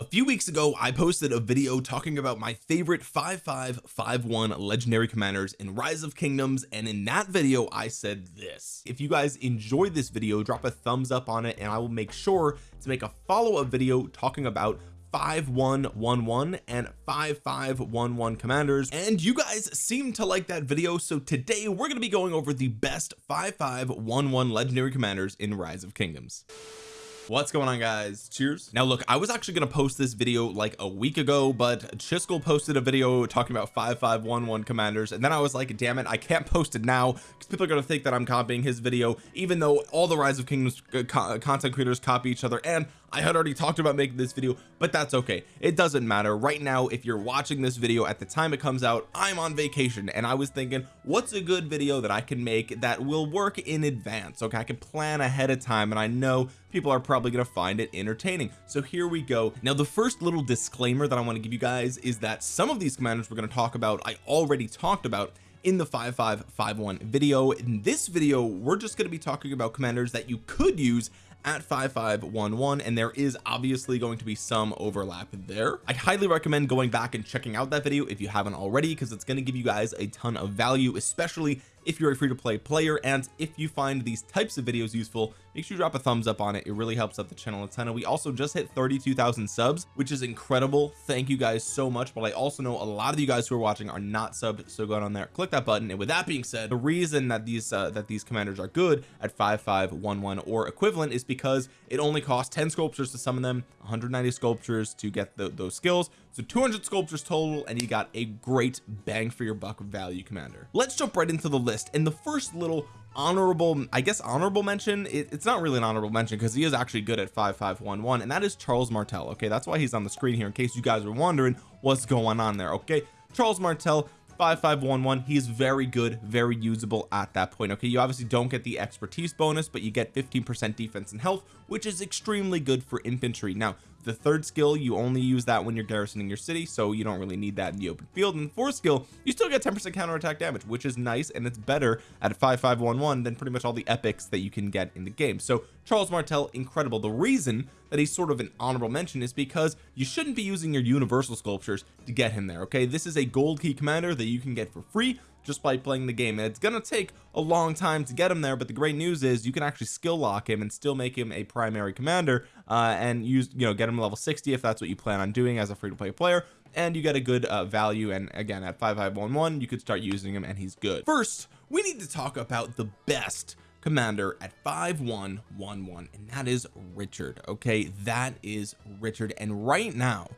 a few weeks ago I posted a video talking about my favorite 5551 legendary commanders in rise of kingdoms and in that video I said this. If you guys enjoyed this video drop a thumbs up on it and I will make sure to make a follow-up video talking about 5111 and 5511 commanders. And you guys seem to like that video so today we're going to be going over the best 5511 legendary commanders in rise of kingdoms what's going on guys? Cheers. Now look I was actually going to post this video like a week ago but Chiskel posted a video talking about 5511 commanders and then I was like damn it I can't post it now. Because people are going to think that I'm copying his video even though all the rise of kingdoms uh, content creators copy each other and I had already talked about making this video but that's okay. It doesn't matter. Right now if you're watching this video at the time it comes out I'm on vacation and I was thinking what's a good video that I can make that will work in advance okay? I can plan ahead of time and I know people are probably going to find it entertaining. So here we go. Now the first little disclaimer that I want to give you guys is that some of these commanders we're going to talk about I already talked about in the 5551 video. In this video we're just going to be talking about commanders that you could use at 5511 and there is obviously going to be some overlap there. I highly recommend going back and checking out that video if you haven't already because it's going to give you guys a ton of value especially if you're a free-to-play player and if you find these types of videos useful make sure you drop a thumbs up on it. It really helps out the channel a ton. And we also just hit 32,000 subs which is incredible. Thank you guys so much. But I also know a lot of you guys who are watching are not subbed so go on there click that button. And with that being said the reason that these uh, that these commanders are good at 5511 or equivalent is because it only costs 10 sculptures to summon them 190 sculptures to get the, those skills. So 200 sculptures total and you got a great bang for your buck value commander. Let's jump right into the list. And the first little honorable I guess honorable mention it, it's not really an honorable mention because he is actually good at 5511 and that is Charles Martel okay? That's why he's on the screen here in case you guys were wondering what's going on there okay? Charles Martel 5511 he's very good very usable at that point okay? You obviously don't get the expertise bonus but you get 15% defense and health which is extremely good for infantry. Now the third skill you only use that when you're garrisoning your city so you don't really need that in the open field. And the fourth skill you still get 10% counterattack damage which is nice and it's better at 5511 than pretty much all the epics that you can get in the game. So Charles Martel incredible. The reason that he's sort of an honorable mention is because you shouldn't be using your universal sculptures to get him there okay? This is a gold key commander that you can get for free just by playing the game. And it's gonna take a long time to get him there but the great news is you can actually skill lock him and still make him a primary commander uh, and use you know get him level 60 if that's what you plan on doing as a free-to-play player and you get a good uh, value. And again at 5511 you could start using him and he's good. First we need to talk about the best commander at 5111 and that is Richard okay? That is Richard. And right now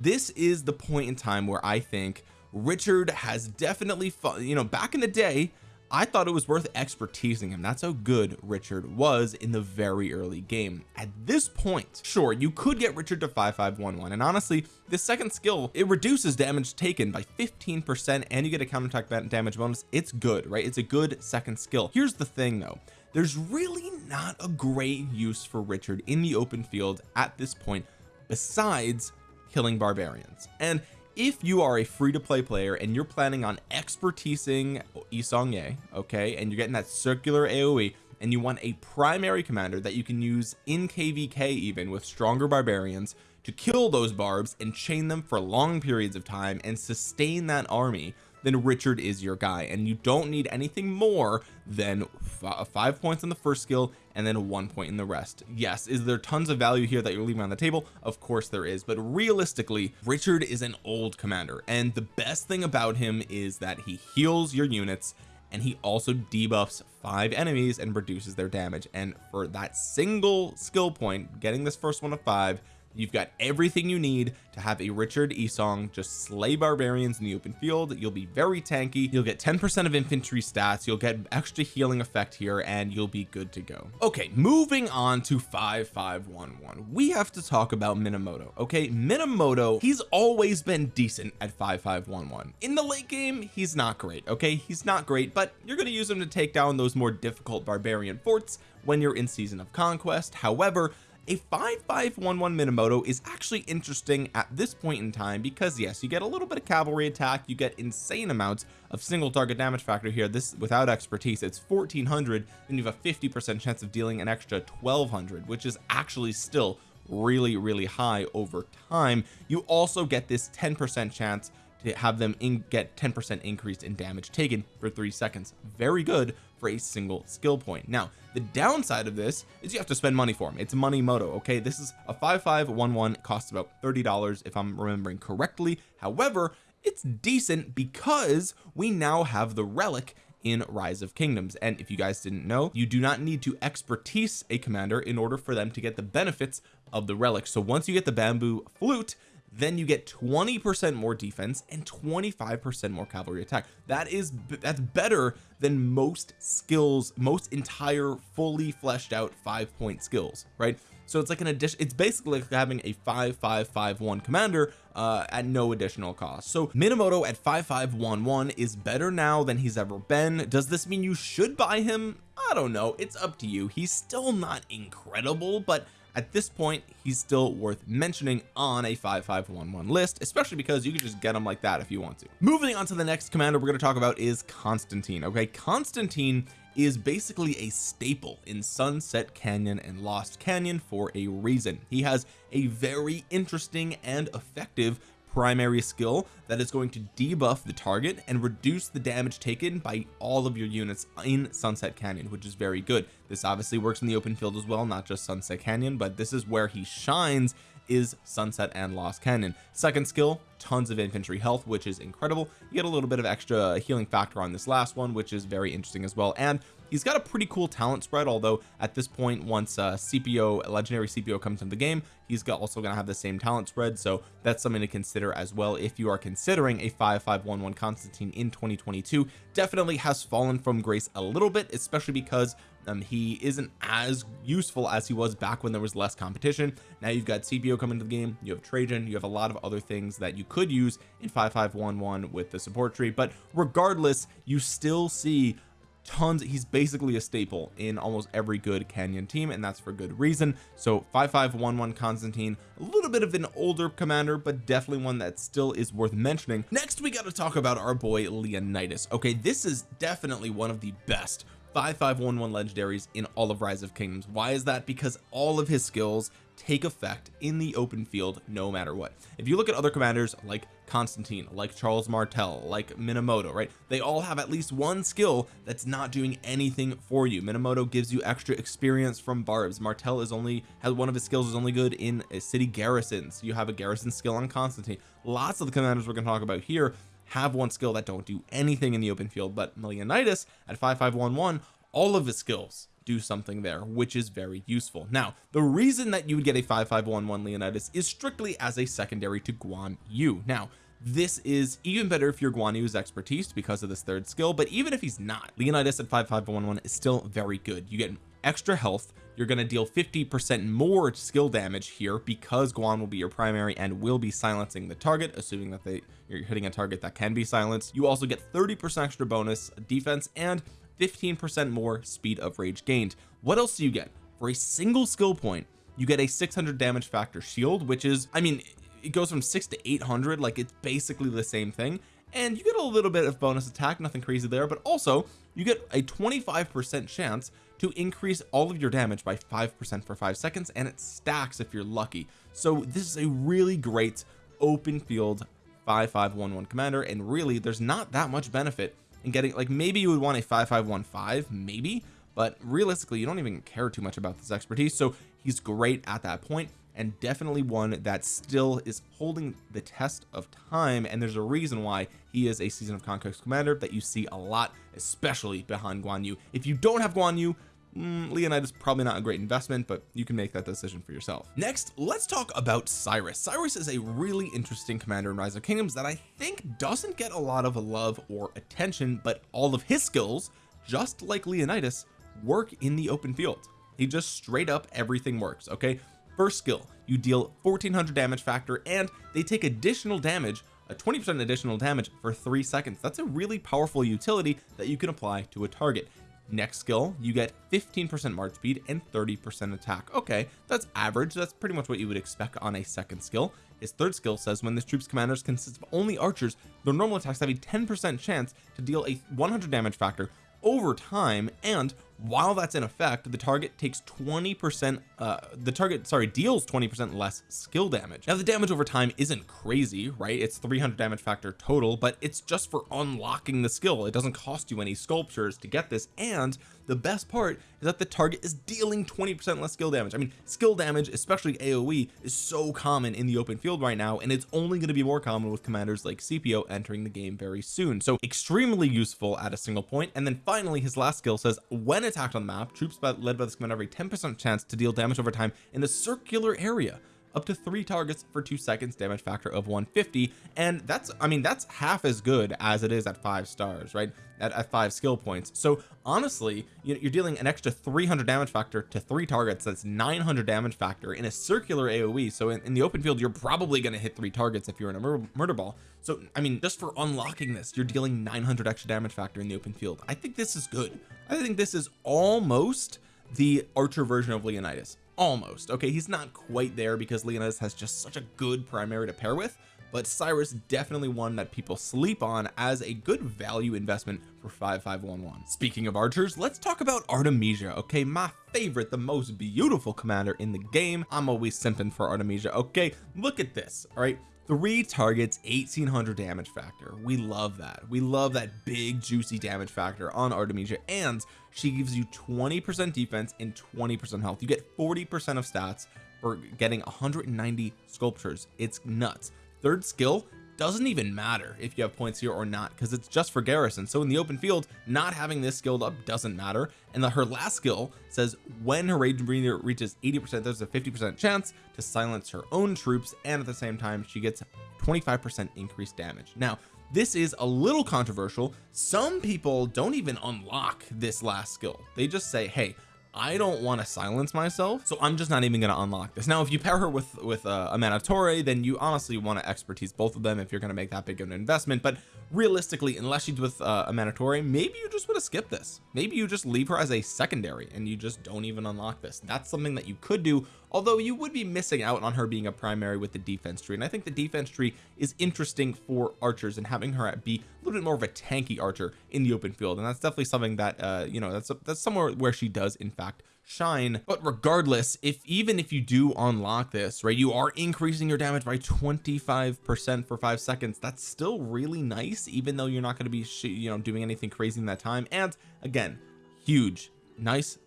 this is the point in time where I think Richard has definitely you know back in the day I thought it was worth expertising him. That's how good Richard was in the very early game. At this point sure you could get Richard to 5511 and honestly the second skill it reduces damage taken by 15 percent and you get a counterattack damage bonus. It's good right? It's a good second skill. Here's the thing though. There's really not a great use for Richard in the open field at this point besides killing barbarians. And if you are a free-to-play player and you're planning on expertising Yi Seong-Gye okay and you're getting that circular AoE and you want a primary commander that you can use in kvk even with stronger barbarians to kill those barbs and chain them for long periods of time and sustain that army then Richard is your guy. And you don't need anything more than five points on the first skill and then one point in the rest. Yes is there tons of value here that you're leaving on the table? Of course there is but realistically Richard is an old commander and the best thing about him is that he heals your units and he also debuffs five enemies and reduces their damage. And for that single skill point getting this first one of five you've got everything you need to have a Richard Esong just slay barbarians in the open field. You'll be very tanky. You'll get 10 percent of infantry stats. You'll get extra healing effect here and you'll be good to go. Okay moving on to 5511 we have to talk about Minamoto okay? Minamoto he's always been decent at 5511 in the late game he's not great okay? He's not great but you're going to use him to take down those more difficult barbarian forts when you're in season of conquest. However a 5511 Minamoto is actually interesting at this point in time because yes you get a little bit of cavalry attack you get insane amounts of single target damage factor here. This without expertise it's 1400 then you have a 50 percent chance of dealing an extra 1200 which is actually still really really high over time. You also get this 10 percent chance to have them in get 10 percent increase in damage taken for three seconds. Very good for a single skill point. Now the downside of this is you have to spend money for them it's money moto okay? This is a 5511 costs about 30 dollars if I'm remembering correctly. However it's decent because we now have the relic in rise of kingdoms. And if you guys didn't know you do not need to expertise a commander in order for them to get the benefits of the relic. So once you get the bamboo flute then you get 20 percent more defense and 25 percent more cavalry attack. That is that's better than most skills most entire fully fleshed out five point skills right? So it's like an addition it's basically like having a 5551 commander uh at no additional cost. So Minamoto at 5511 is better now than he's ever been. Does this mean you should buy him? I don't know. It's up to you. He's still not incredible but at this point he's still worth mentioning on a 5511 list especially because you can just get him like that if you want to. Moving on to the next commander we're going to talk about is Constantine okay? Constantine is basically a staple in Sunset Canyon and Lost Canyon for a reason. He has a very interesting and effective primary skill that is going to debuff the target and reduce the damage taken by all of your units in Sunset Canyon which is very good. This obviously works in the open field as well not just Sunset Canyon but this is where he shines is Sunset and Lost Canyon. Second skill tons of infantry health which is incredible. You get a little bit of extra healing factor on this last one which is very interesting as well. And he's got a pretty cool talent spread although at this point once uh Scipio legendary Scipio comes into the game he's got also going to have the same talent spread. So that's something to consider as well if you are considering a 5511 Constantine in 2022 definitely has fallen from grace a little bit especially because um, he isn't as useful as he was back when there was less competition. Now you've got Scipio coming to the game you have Trajan you have a lot of other things that you could use in 5511 with the support tree. But regardless you still see tons. He's basically a staple in almost every good canyon team and that's for good reason. So 5511 Constantine a little bit of an older commander but definitely one that still is worth mentioning. Next we got to talk about our boy Leonidas. Okay this is definitely one of the best 5511 legendaries in all of rise of kingdoms. Why is that? Because all of his skills take effect in the open field no matter what. If you look at other commanders like Constantine like Charles Martel like Minamoto right? They all have at least one skill that's not doing anything for you. Minamoto gives you extra experience from barbs. Martel is only has one of his skills is only good in a city garrisons you have a garrison skill on Constantine. Lots of the commanders we're going to talk about here have one skill that don't do anything in the open field but Leonidas at 5511 all of his skills do something there which is very useful. Now the reason that you would get a 5511 Leonidas is strictly as a secondary to Guan Yu. Now this is even better if you're Guan Yu's expertise because of this third skill but even if he's not Leonidas at 5511 is still very good. You get extra health. You're going to deal 50 percent more skill damage here because Guan will be your primary and will be silencing the target assuming that they you're hitting a target that can be silenced. You also get 30 percent extra bonus defense and 15 percent more speed of rage gained. What else do you get? For a single skill point you get a 600 damage factor shield which is I mean it goes from 6 to 800 like it's basically the same thing. And you get a little bit of bonus attack nothing crazy there but also you get a 25 percent chance to increase all of your damage by five percent for five seconds and it stacks if you're lucky. So this is a really great open field 5511 commander and really there's not that much benefit in getting like maybe you would want a 5515 maybe but realistically you don't even care too much about this expertise so he's great at that point and definitely one that still is holding the test of time and there's a reason why he is a season of conquest commander that you see a lot especially behind Guan Yu. If you don't have Guan Yu mm, Leonidas probably not a great investment but you can make that decision for yourself. Next let's talk about Cyrus. Cyrus is a really interesting commander in Rise of Kingdoms that I think doesn't get a lot of love or attention but all of his skills just like Leonidas work in the open field. He just straight up everything works okay? First skill you deal 1400 damage factor and they take additional damage a 20 percent additional damage for three seconds. That's a really powerful utility that you can apply to a target next skill you get 15 percent march speed and 30 percent attack. Okay that's average. That's pretty much what you would expect on a second skill. His third skill says when this troop's commanders consist of only archers their normal attacks have a 10 percent chance to deal a 100 damage factor over time and while that's in effect the target takes 20 percent uh the target sorry deals 20 percent less skill damage. Now the damage over time isn't crazy right? It's 300 damage factor total but it's just for unlocking the skill. It doesn't cost you any sculptures to get this and the best part is that the target is dealing 20 percent less skill damage. I mean skill damage especially AoE is so common in the open field right now and it's only going to be more common with commanders like Scipio entering the game very soon. So extremely useful at a single point and then finally his last skill says when attacked on the map troops led by this commander have a 10 percent chance to deal damage over time in a circular area up to three targets for two seconds damage factor of 150 and that's I mean that's half as good as it is at five stars right? At, at five skill points. So honestly you're dealing an extra 300 damage factor to three targets. That's 900 damage factor in a circular AoE so in, in the open field you're probably going to hit three targets if you're in a mur murder ball. So I mean just for unlocking this you're dealing 900 extra damage factor in the open field. I think this is good. I think this is almost the archer version of Leonidas almost okay? He's not quite there because Leonidas has just such a good primary to pair with but Cyrus definitely one that people sleep on as a good value investment for 5511 speaking of archers let's talk about Artemisia okay? My favorite the most beautiful commander in the game. I'm always simping for Artemisia okay? Look at this all right three targets 1800 damage factor. We love that. We love that big juicy damage factor on Artemisia and she gives you 20 percent defense and 20 percent health. You get 40 percent of stats for getting 190 sculptures. It's nuts. Third skill doesn't even matter if you have points here or not because it's just for garrison. So in the open field not having this skilled up doesn't matter. And the, her last skill says when her rage breather reaches 80 percent there's a 50 percent chance to silence her own troops and at the same time she gets 25 percent increased damage. Now this is a little controversial. Some people don't even unlock this last skill. They just say hey I don't want to silence myself so I'm just not even going to unlock this. Now if you pair her with with uh, Amanitore then you honestly want to expertise both of them if you're going to make that big of an investment but realistically unless she's with uh, Amanitore maybe you just would have skipped this. Maybe you just leave her as a secondary and you just don't even unlock this. That's something that you could do although you would be missing out on her being a primary with the defense tree and I think the defense tree is interesting for archers and having her be a little bit more of a tanky archer in the open field and that's definitely something that uh you know that's that's somewhere where she does in fact shine. But regardless if even if you do unlock this right you are increasing your damage by 25 percent for five seconds. That's still really nice even though you're not going to be you know doing anything crazy in that time. And again huge nice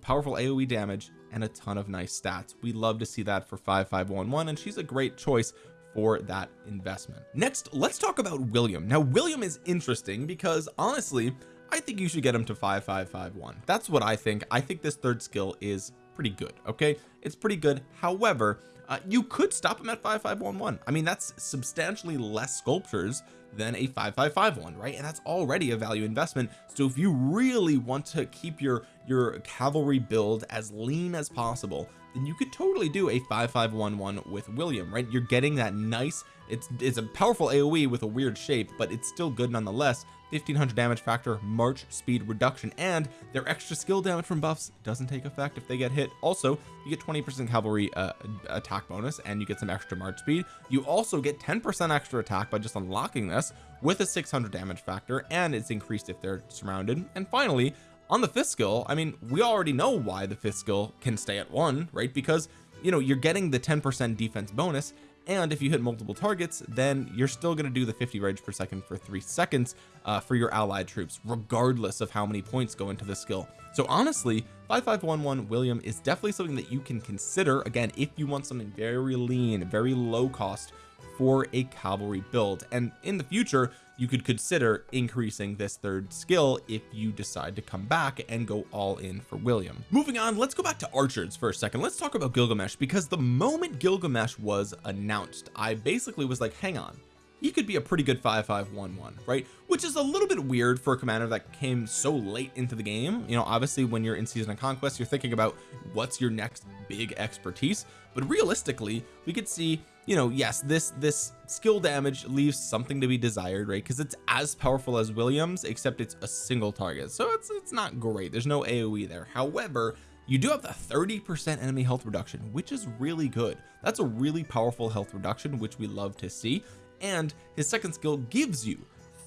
powerful AoE damage and a ton of nice stats. We love to see that for 5511 and she's a great choice for that investment. Next let's talk about William. Now William is interesting because honestly I think you should get him to 5551 that's what I think. I think this third skill is pretty good okay? It's pretty good. However uh, you could stop him at 5511 I mean that's substantially less sculptures than a 5551 right? And that's already a value investment. So if you really want to keep your your cavalry build as lean as possible then you could totally do a 5511 with William right? You're getting that nice it's it's a powerful AoE with a weird shape but it's still good nonetheless 1500 damage factor march speed reduction and their extra skill damage from buffs doesn't take effect if they get hit. Also you get 20 percent cavalry uh, attack bonus and you get some extra march speed. You also get 10 percent extra attack by just unlocking this with a 600 damage factor and it's increased if they're surrounded. And finally on the fifth skill I mean we already know why the fifth skill can stay at one right? Because you know you're getting the 10 percent defense bonus and if you hit multiple targets then you're still going to do the 50 rage per second for three seconds uh, for your allied troops regardless of how many points go into the skill. So honestly 5511 William is definitely something that you can consider. Again if you want something very lean very low cost for a cavalry build. And in the future you could consider increasing this third skill if you decide to come back and go all in for William. Moving on let's go back to archers for a second. Let's talk about Gilgamesh because the moment Gilgamesh was announced I basically was like hang on he could be a pretty good 5511 right? Which is a little bit weird for a commander that came so late into the game. You know obviously when you're in season of conquest you're thinking about what's your next big expertise. But realistically we could see you know yes this this skill damage leaves something to be desired right? Because it's as powerful as Williams except it's a single target. So it's it's not great. There's no AoE there. However you do have the 30 percent enemy health reduction which is really good. That's a really powerful health reduction which we love to see and his second skill gives you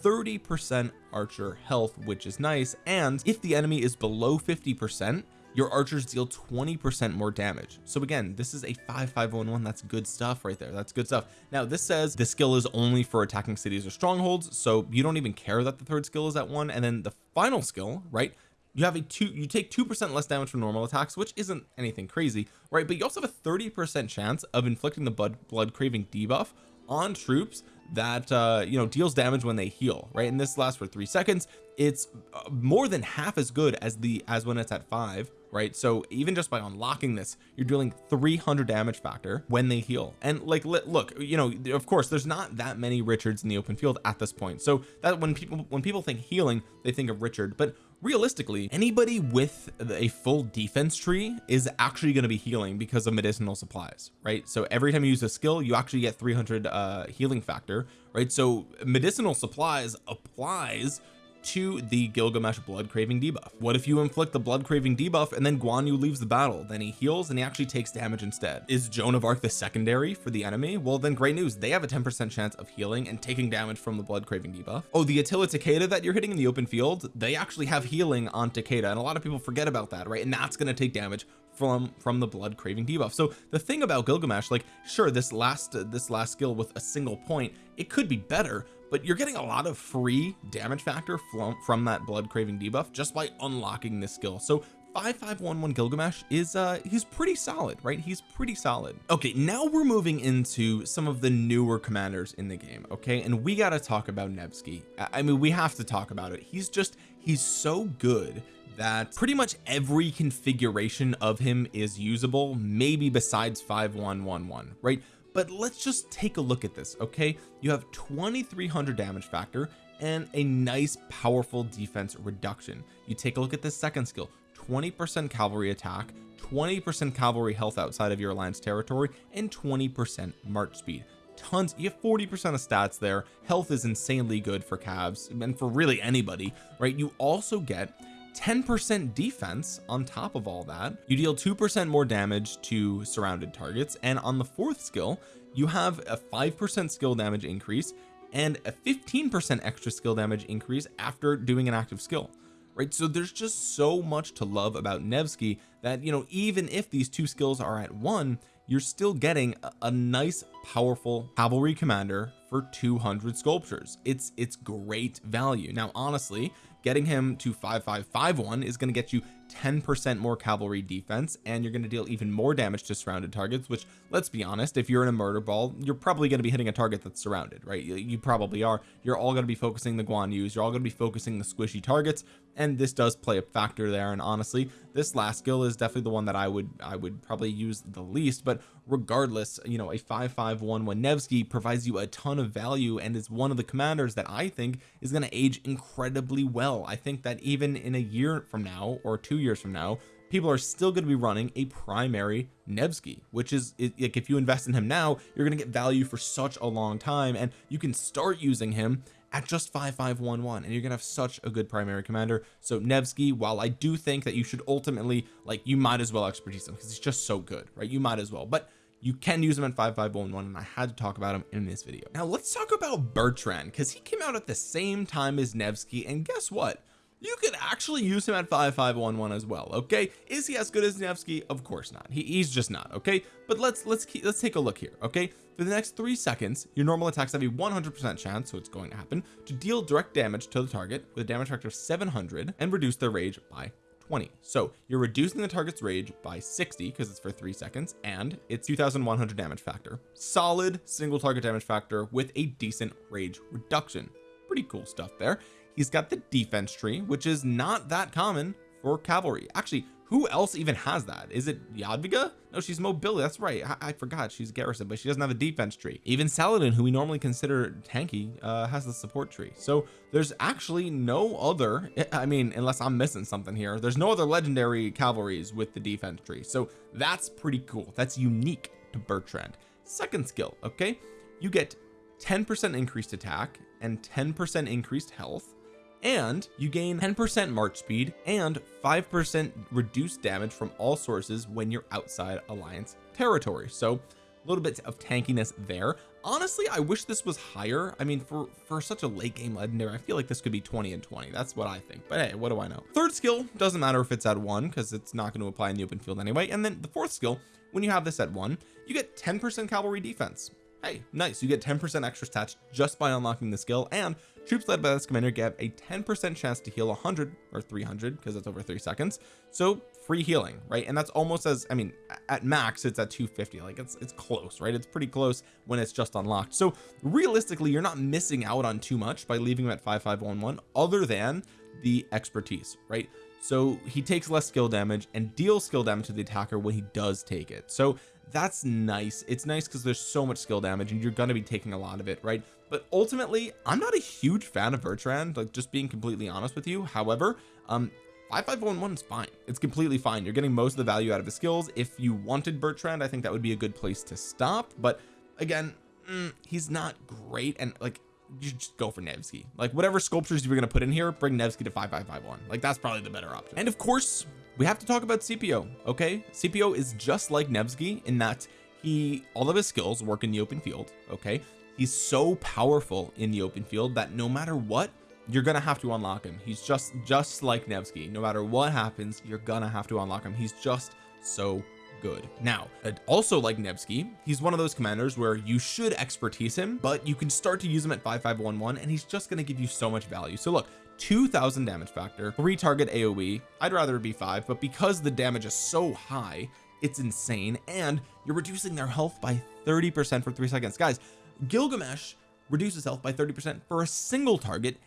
30 percent archer health which is nice and if the enemy is below 50 percent your archers deal 20 percent more damage. So again this is a 5511 that's good stuff right there that's good stuff. Now this says the skill is only for attacking cities or strongholds so you don't even care that the third skill is at one and then the final skill right you have a two you take two percent less damage from normal attacks which isn't anything crazy right but you also have a 30 percent chance of inflicting the blood blood craving debuff on troops that uh you know deals damage when they heal right? And this lasts for three seconds. It's uh, more than half as good as the as when it's at five right? So even just by unlocking this you're dealing 300 damage factor when they heal. And like look you know of course there's not that many Richards in the open field at this point. So that when people when people think healing they think of Richard. But realistically anybody with a full defense tree is actually going to be healing because of medicinal supplies right? So every time you use a skill you actually get 300 uh healing factor right? So medicinal supplies applies to the Gilgamesh blood craving debuff. What if you inflict the blood craving debuff and then Guan Yu leaves the battle? Then he heals and he actually takes damage instead. Is Joan of Arc the secondary for the enemy? Well then great news. They have a 10 percent chance of healing and taking damage from the blood craving debuff. Oh the Attila Takeda that you're hitting in the open field they actually have healing on Takeda and a lot of people forget about that right? And that's going to take damage from from the blood craving debuff. So the thing about Gilgamesh like sure this last uh, this last skill with a single point it could be better but you're getting a lot of free damage factor from from that blood craving debuff just by unlocking this skill. So 5511 Gilgamesh is uh he's pretty solid right? He's pretty solid. Okay now we're moving into some of the newer commanders in the game okay? And we got to talk about Nevsky. I mean we have to talk about it. He's just he's so good that pretty much every configuration of him is usable maybe besides 5111 right but let's just take a look at this okay? You have 2300 damage factor and a nice powerful defense reduction. You take a look at this second skill 20 percent cavalry attack 20 percent cavalry health outside of your alliance territory and 20 percent march speed. Tons you have 40 percent of stats there. Health is insanely good for calves and for really anybody right? You also get 10% defense on top of all that. You deal 2% more damage to surrounded targets and on the fourth skill you have a 5% skill damage increase and a 15% extra skill damage increase after doing an active skill right? So there's just so much to love about Nevsky that you know even if these two skills are at one you're still getting a, a nice powerful cavalry commander for 200 sculptures. It's it's great value. Now honestly getting him to 5551 is going to get you 10 percent more cavalry defense and you're going to deal even more damage to surrounded targets which let's be honest if you're in a murder ball you're probably going to be hitting a target that's surrounded right? You, you probably are. You're all going to be focusing the Guan Yus. You're all going to be focusing the squishy targets and this does play a factor there and honestly this last skill is definitely the one that I would I would probably use the least but regardless you know a 5511 Nevsky provides you a ton of value and is one of the commanders that I think is going to age incredibly well. I think that even in a year from now or two years from now people are still going to be running a primary Nevsky which is like if you invest in him now you're going to get value for such a long time and you can start using him at just 5511 and you're gonna have such a good primary commander. So Nevsky while I do think that you should ultimately like you might as well expertise him because he's just so good right? You might as well but you can use him at 5511 and I had to talk about him in this video. Now let's talk about Bertrand because he came out at the same time as Nevsky and guess what you could actually use him at 5511 as well okay? Is he as good as Nevsky? Of course not. He, he's just not okay? But let's let's keep let's take a look here okay? For the next three seconds your normal attacks have a 100 percent chance so it's going to happen to deal direct damage to the target with a damage factor of 700 and reduce their rage by 20 so you're reducing the target's rage by 60 because it's for three seconds and it's 2100 damage factor. Solid single target damage factor with a decent rage reduction. Pretty cool stuff there he's got the defense tree which is not that common for cavalry. Actually who else even has that? Is it Jadwiga no she's mobility that's right. I, I, forgot she's garrison but she doesn't have a defense tree. Even Saladin who we normally consider tanky uh, has the support tree. So there's actually no other I mean unless I'm missing something here there's no other legendary cavalries with the defense tree. So that's pretty cool. That's unique to Bertrand. Second skill okay? You get 10 percent increased attack and 10 percent increased health and you gain 10% march speed and 5% reduced damage from all sources when you're outside alliance territory. So a little bit of tankiness there. Honestly I wish this was higher. I mean for for such a late game legendary I feel like this could be 20 and 20 that's what I think. But hey what do I know? Third skill doesn't matter if it's at one because it's not going to apply in the open field anyway. And then the fourth skill when you have this at one you get 10 percent cavalry defense hey nice. You get 10 percent extra stats just by unlocking the skill and troops led by this commander get a 10 percent chance to heal 100 or 300 because it's over three seconds. So free healing right? And that's almost as I mean at max it's at 250 like it's it's close right? It's pretty close when it's just unlocked. So realistically you're not missing out on too much by leaving him at 5511 other than the expertise right? So he takes less skill damage and deals skill damage to the attacker when he does take it. So that's nice. It's nice because there's so much skill damage and you're going to be taking a lot of it right? But ultimately I'm not a huge fan of Bertrand like just being completely honest with you. However um 5511 is fine. It's completely fine. You're getting most of the value out of his skills. If you wanted Bertrand I think that would be a good place to stop. But again mm, he's not great and like you just go for Nevsky. Like whatever sculptures you were going to put in here bring Nevsky to 5551 like that's probably the better option. And of course we have to talk about Scipio okay? Scipio is just like Nevsky in that he all of his skills work in the open field okay? He's so powerful in the open field that no matter what you're gonna have to unlock him. He's just just like Nevsky. No matter what happens you're gonna have to unlock him. He's just so good. Now also like Nevsky he's one of those commanders where you should expertise him but you can start to use him at 5511 and he's just going to give you so much value. So look 2000 damage factor three target AoE I'd rather it be five but because the damage is so high it's insane and you're reducing their health by 30 percent for three seconds. Guys Gilgamesh reduces health by 30 percent for a single target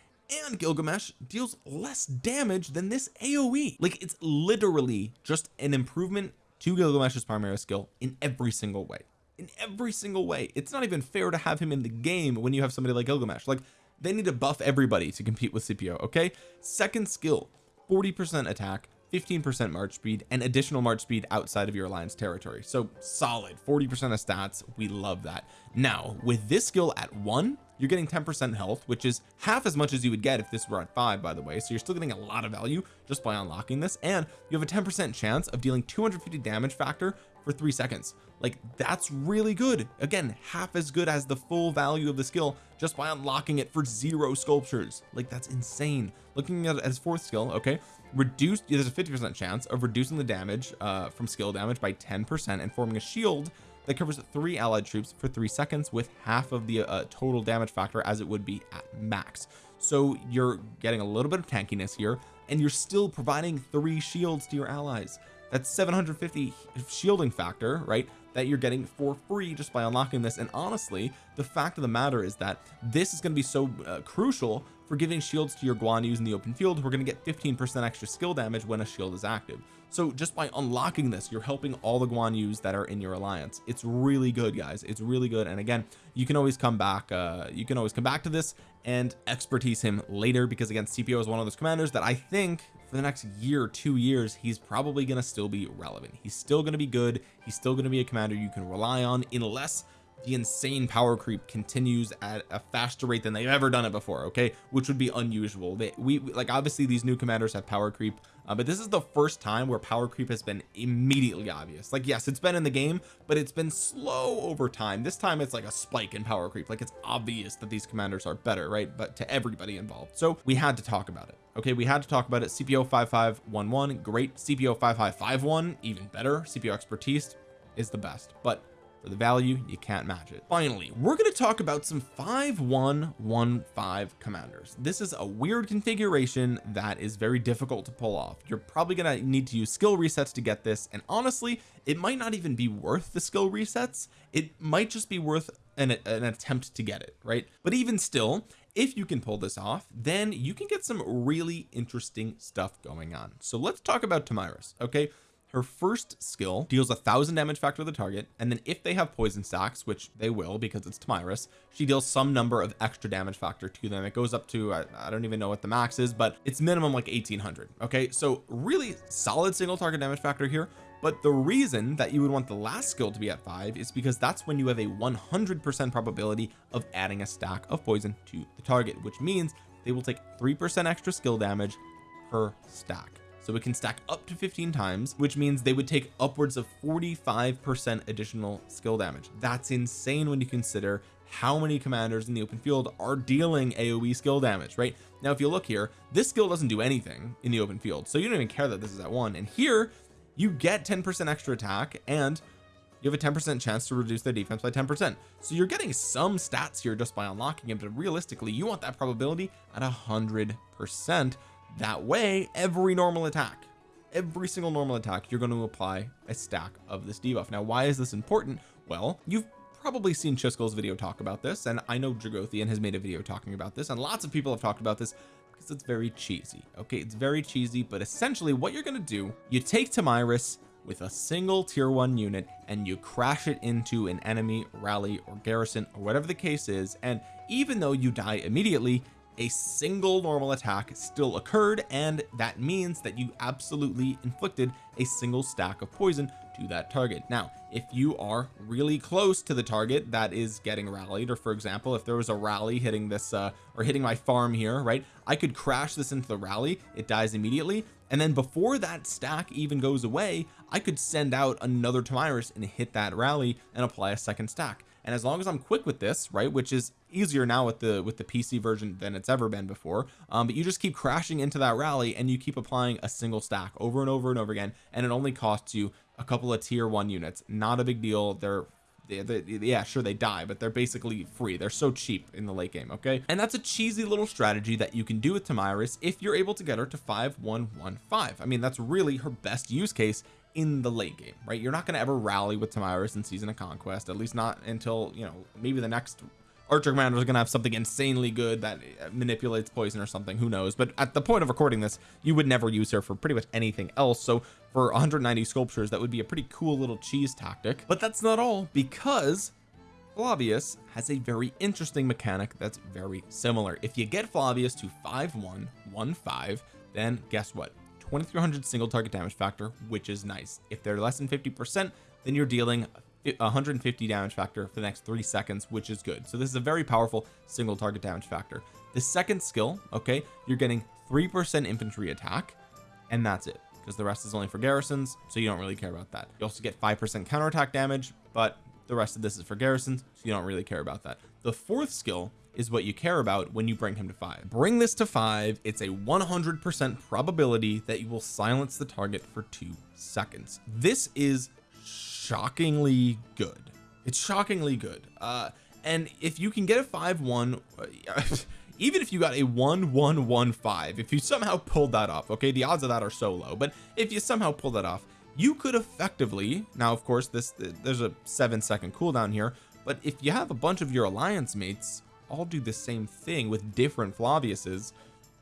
and Gilgamesh deals less damage than this AoE like it's literally just an improvement to Gilgamesh's primary skill in every single way. In every single way. It's not even fair to have him in the game when you have somebody like Gilgamesh. Like they need to buff everybody to compete with Scipio okay? Second skill 40 percent attack 15% march speed and additional march speed outside of your alliance territory. So solid. 40% of stats. We love that. Now with this skill at one you're getting 10% health which is half as much as you would get if this were at five by the way. So you're still getting a lot of value just by unlocking this. And you have a 10% chance of dealing 250 damage factor for three seconds. Like that's really good. Again half as good as the full value of the skill just by unlocking it for zero sculptures. Like that's insane. Looking at his fourth skill okay reduced there's a 50 percent chance of reducing the damage uh from skill damage by 10 percent and forming a shield that covers three allied troops for three seconds with half of the uh, total damage factor as it would be at max. So you're getting a little bit of tankiness here and you're still providing three shields to your allies. That's 750 shielding factor right that you're getting for free just by unlocking this. And honestly the fact of the matter is that this is going to be so uh, crucial for giving shields to your Guan Yus in the open field. We're going to get 15 percent extra skill damage when a shield is active so just by unlocking this you're helping all the Guan Yus that are in your alliance. It's really good guys. It's really good. And again you can always come back uh you can always come back to this and expertise him later because again Scipio is one of those commanders that I think for the next year two years he's probably to still be relevant. He's still to be good. He's still to be a commander you can rely on unless the insane power creep continues at a faster rate than they've ever done it before okay? Which would be unusual. They we like obviously these new commanders have power creep uh, but this is the first time where power creep has been immediately obvious. Like yes it's been in the game but it's been slow over time. This time it's like a spike in power creep. Like it's obvious that these commanders are better right but to everybody involved. So we had to talk about it okay? We had to talk about it. Scipio 5511 great Scipio 5551 even better. Scipio expertise is the best but for the value you can't match it. Finally we're going to talk about some 5115 commanders. This is a weird configuration that is very difficult to pull off. You're probably going to need to use skill resets to get this and honestly it might not even be worth the skill resets. It might just be worth an, an attempt to get it right? But even still if you can pull this off then you can get some really interesting stuff going on. So let's talk about Tomyris okay her first skill deals a thousand damage factor to the target and then if they have poison stacks which they will because it's Tomyris she deals some number of extra damage factor to them. It goes up to I, I don't even know what the max is but it's minimum like 1800 okay? So really solid single target damage factor here but the reason that you would want the last skill to be at five is because that's when you have a 100 percent probability of adding a stack of poison to the target which means they will take three percent extra skill damage per stack so it can stack up to 15 times which means they would take upwards of 45 percent additional skill damage. That's insane when you consider how many commanders in the open field are dealing AoE skill damage right? Now if you look here this skill doesn't do anything in the open field so you don't even care that this is at one. And here you get 10 percent extra attack and you have a 10 percent chance to reduce their defense by 10 percent. So you're getting some stats here just by unlocking it but realistically you want that probability at a hundred percent that way every normal attack every single normal attack you're going to apply a stack of this debuff. Now why is this important? Well you've probably seen Chiskel's video talk about this and I know Dragothian has made a video talking about this and lots of people have talked about this because it's very cheesy okay? It's very cheesy but essentially what you're going to do you take Tomyris with a single tier one unit and you crash it into an enemy rally or garrison or whatever the case is and even though you die immediately a single normal attack still occurred and that means that you absolutely inflicted a single stack of poison to that target. Now if you are really close to the target that is getting rallied or for example if there was a rally hitting this uh or hitting my farm here right I could crash this into the rally it dies immediately and then before that stack even goes away I could send out another Tomyris and hit that rally and apply a second stack. And as long as I'm quick with this right which is easier now with the with the PC version than it's ever been before um, but you just keep crashing into that rally and you keep applying a single stack over and over and over again and it only costs you a couple of tier one units. Not a big deal. They're they, they, yeah sure they die but they're basically free. They're so cheap in the late game okay? And that's a cheesy little strategy that you can do with Tomyris if you're able to get her to 5115 I mean that's really her best use case in the late game right? You're not going to ever rally with Tomyris in season of conquest at least not until you know maybe the next archer commander is going to have something insanely good that uh, manipulates poison or something who knows? But at the point of recording this you would never use her for pretty much anything else. So for 190 sculptures that would be a pretty cool little cheese tactic. But that's not all because Flavius has a very interesting mechanic that's very similar. If you get Flavius to 5115 then guess what? 2300 single target damage factor which is nice. If they're less than 50 percent then you're dealing 150 damage factor for the next three seconds which is good. So this is a very powerful single target damage factor. The second skill okay you're getting three percent infantry attack and that's it because the rest is only for garrisons so you don't really care about that. You also get five percent counterattack damage but the rest of this is for garrisons so you don't really care about that. The fourth skill is what you care about when you bring him to five. Bring this to five it's a 100 percent probability that you will silence the target for two seconds. This is shockingly good. It's shockingly good. Uh and if you can get a 5-1 even if you got a 1-1-1-5 if you somehow pulled that off okay the odds of that are so low but if you somehow pull that off you could effectively now of course this there's a seven second cooldown here but if you have a bunch of your alliance mates all do the same thing with different Flaviuses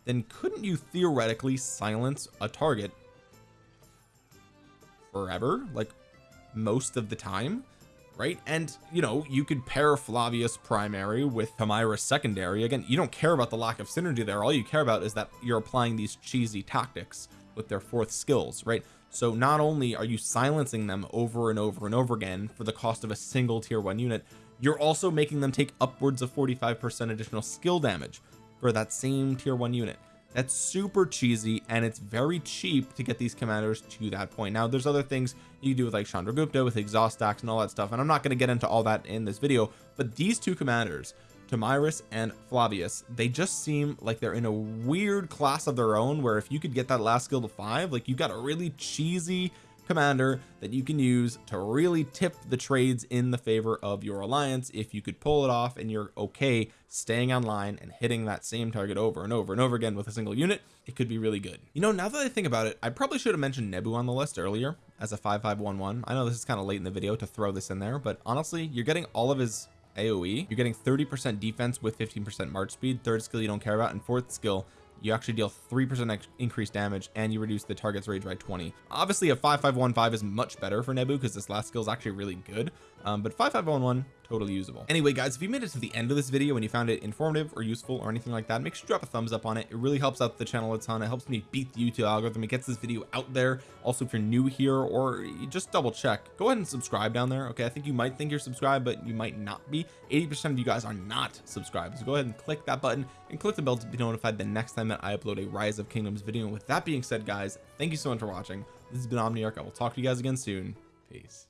then couldn't you theoretically silence a target forever? Like most of the time right? And you know you could pair Flavius primary with Tomyris secondary. Again you don't care about the lack of synergy there. All you care about is that you're applying these cheesy tactics with their fourth skills right? So not only are you silencing them over and over and over again for the cost of a single tier one unit you're also making them take upwards of 45 percent additional skill damage for that same tier one unit that's super cheesy and it's very cheap to get these commanders to that point. Now there's other things you do with like Chandragupta with exhaust stacks and all that stuff and I'm not going to get into all that in this video but these two commanders Tomyris and Flavius they just seem like they're in a weird class of their own where if you could get that last skill to five like you've got a really cheesy commander that you can use to really tip the trades in the favor of your alliance if you could pull it off and you're okay staying online and hitting that same target over and over and over again with a single unit it could be really good. You know now that I think about it I probably should have mentioned Nebu on the list earlier as a 5511 I know this is kind of late in the video to throw this in there but honestly you're getting all of his AoE you're getting 30 percent defense with 15 percent march speed third skill you don't care about and fourth skill you actually deal three percent increased damage and you reduce the target's rage by 20 obviously a 5515 is much better for Nebu because this last skill is actually really good um, but 5511 totally usable. Anyway guys if you made it to the end of this video and you found it informative or useful or anything like that make sure to drop a thumbs up on it. It really helps out the channel a ton. It helps me beat the YouTube algorithm. It gets this video out there. Also if you're new here or you just double check go ahead and subscribe down there okay? I think you might think you're subscribed but you might not be. 80 percent of you guys are not subscribed. So go ahead and click that button and click the bell to be notified the next time that I upload a rise of kingdoms video. And with that being said guys thank you so much for watching. This has been Omniarch. I will talk to you guys again soon. Peace